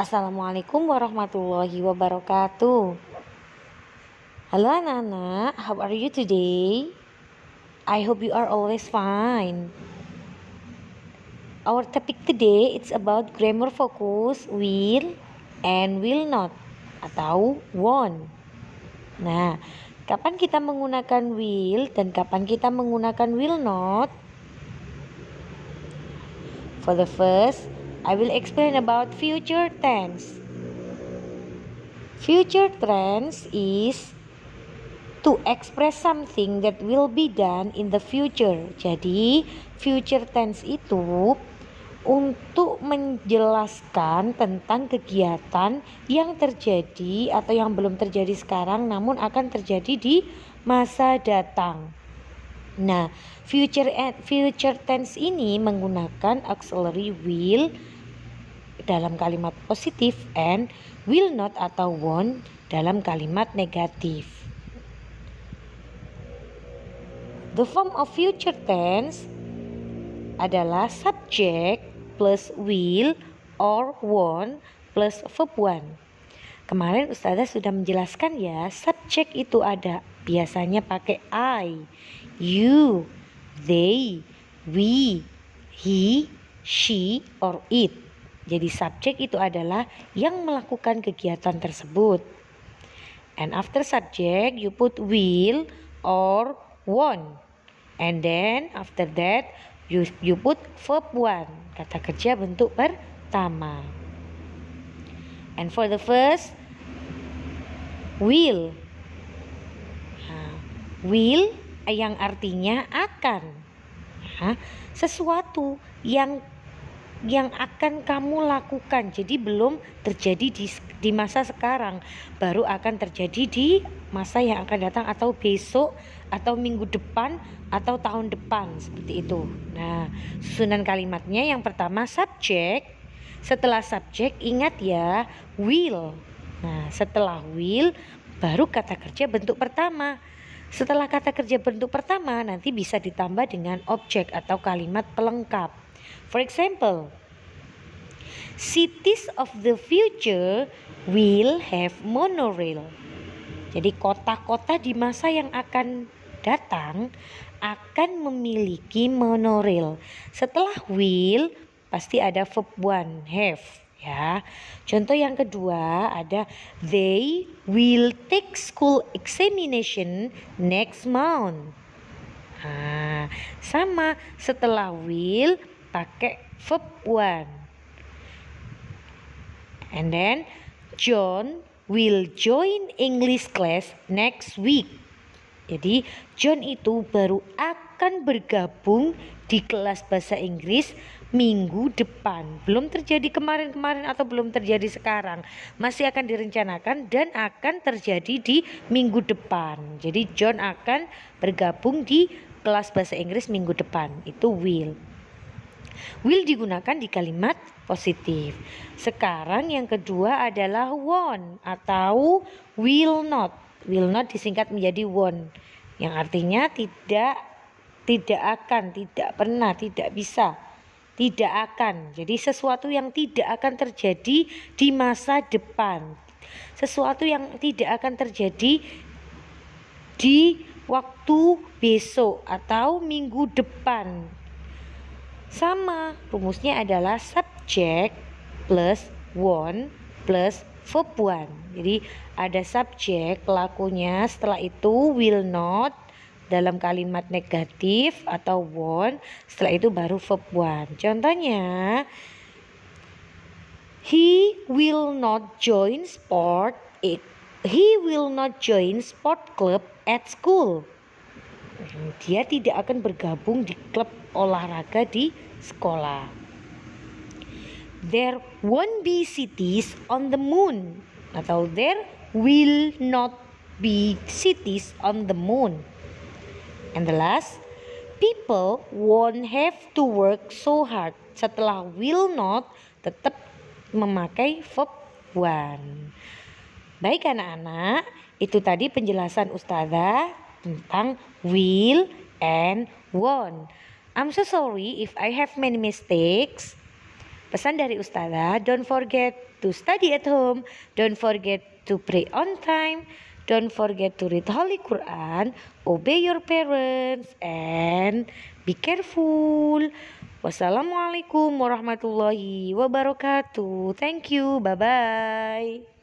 Assalamualaikum warahmatullahi wabarakatuh. Halo anak-anak, how are you today? I hope you are always fine. Our topic today it's about grammar focus will and will not atau won't. Nah, kapan kita menggunakan will dan kapan kita menggunakan will not? For the first, I will explain about future tense. Future tense is to express something that will be done in the future. Jadi, future tense itu untuk menjelaskan tentang kegiatan yang terjadi atau yang belum terjadi sekarang namun akan terjadi di masa datang. Nah, future future tense ini menggunakan auxiliary will dalam kalimat positif and will not atau won't dalam kalimat negatif. The form of future tense adalah subject plus will or won't plus verb one. Kemarin Ustazah sudah menjelaskan ya, subject itu ada biasanya pakai I, you, they, we, he, she, or it. Jadi subjek itu adalah yang melakukan kegiatan tersebut. And after subject you put will or want. And then after that you, you put verb one. Kata kerja bentuk pertama. And for the first will. Will yang artinya akan. Sesuatu yang yang akan kamu lakukan. Jadi belum terjadi di, di masa sekarang, baru akan terjadi di masa yang akan datang atau besok atau minggu depan atau tahun depan seperti itu. Nah, susunan kalimatnya yang pertama subjek, setelah subjek ingat ya will. Nah, setelah will baru kata kerja bentuk pertama. Setelah kata kerja bentuk pertama nanti bisa ditambah dengan objek atau kalimat pelengkap. For example, cities of the future will have monorail. Jadi kota-kota di masa yang akan datang akan memiliki monorail. Setelah will pasti ada verb one have ya. Contoh yang kedua ada they will take school examination next month. Nah, sama setelah will pakai verb one. And then John will join English class next week. Jadi John itu baru akan bergabung di kelas bahasa Inggris minggu depan. Belum terjadi kemarin-kemarin atau belum terjadi sekarang. Masih akan direncanakan dan akan terjadi di minggu depan. Jadi John akan bergabung di kelas bahasa Inggris minggu depan. Itu will. Will digunakan di kalimat positif. Sekarang yang kedua adalah won't atau will not. Will not disingkat menjadi won't yang artinya tidak tidak akan, tidak pernah, tidak bisa, tidak akan. Jadi sesuatu yang tidak akan terjadi di masa depan. Sesuatu yang tidak akan terjadi di waktu besok atau minggu depan sama, rumusnya adalah subject plus one plus verb one. Jadi ada subjek pelakunya, setelah itu will not dalam kalimat negatif atau won't, setelah itu baru verb one. Contohnya, he will not join sport. He will not join sport club at school. Dia tidak akan bergabung di klub olahraga di sekolah. There won't be cities on the moon atau there will not be cities on the moon. And the last, people won't have to work so hard. Setelah will not tetap memakai verb one. Baik anak-anak, itu tadi penjelasan ustazah tentang will and won't. I'm so sorry if I have many mistakes. Pesan dari Ustazah, don't forget to study at home, don't forget to pray on time, don't forget to read Holy Quran, obey your parents, and be careful. Wassalamualaikum warahmatullahi wabarakatuh. Thank you. Bye bye.